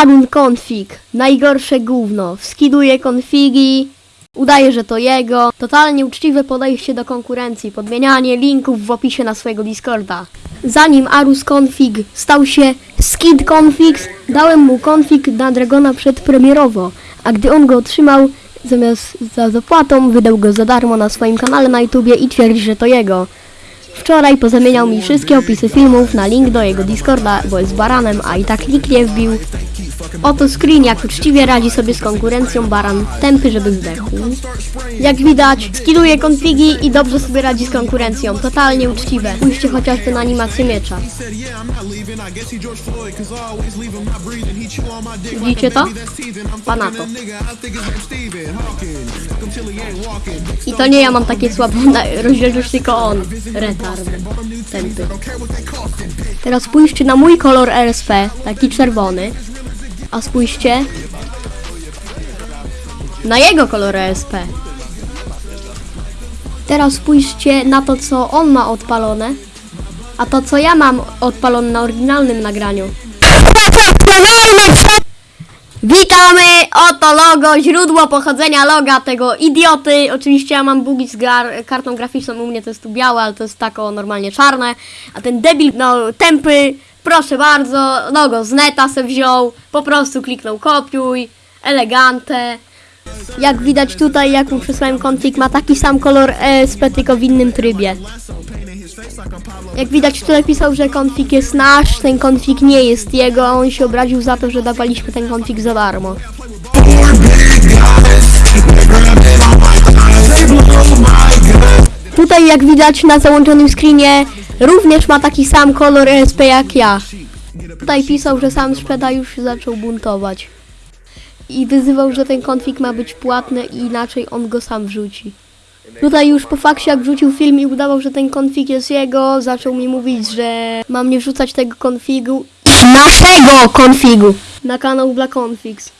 Arun Config, najgorsze gówno. Skiduje konfigi, udaje, że to jego. Totalnie uczciwe podejście do konkurencji, podmienianie linków w opisie na swojego Discorda. Zanim Arus Config stał się Skid Configs, dałem mu config na Dragona przedpremierowo, a gdy on go otrzymał, zamiast za zapłatą, wydał go za darmo na swoim kanale na YouTubie i twierdzi, że to jego. Wczoraj pozamieniał mi wszystkie opisy filmów na link do jego Discorda, bo jest baranem, a i tak nikt nie wbił. Oto screen, jak uczciwie radzi sobie z konkurencją baran, tępy, żeby zdechł. Jak widać, skiduje konfigi i dobrze sobie radzi z konkurencją, totalnie uczciwe. Pójście chociażby na animację miecza. Widzicie to? Panato. I to nie ja mam takie słabe rozdzielczość, tylko on. Retard. Tępy. Teraz spójrzcie na mój kolor RSP, taki czerwony. A spójrzcie na jego kolor RSP. Teraz spójrzcie na to, co on ma odpalone, a to, co ja mam odpalone na oryginalnym nagraniu. Witamy! Oto logo, źródło pochodzenia loga tego idioty. Oczywiście ja mam bugi z kartą graficzną, u mnie to jest tu białe, ale to jest tako normalnie czarne. A ten debil, no tępy, proszę bardzo, logo z neta se wziął, po prostu kliknął kopiuj, elegante. Jak widać tutaj, jak mu przesłałem config, ma taki sam kolor ESP, tylko w innym trybie. Jak widać tutaj pisał, że konfig jest nasz, ten konfig nie jest jego, a on się obraził za to, że dawaliśmy ten konfig za darmo. Tutaj jak widać na załączonym screenie również ma taki sam kolor ESP jak ja. Tutaj pisał, że sam sprzeda już się zaczął buntować. I wyzywał, że ten konfig ma być płatny i inaczej on go sam wrzuci. Tutaj już po fakcie jak wrzucił film i udawał, że ten konfig jest jego, zaczął mi mówić, że mam nie wrzucać tego konfigu. Naszego konfigu! Na kanał Black Configs.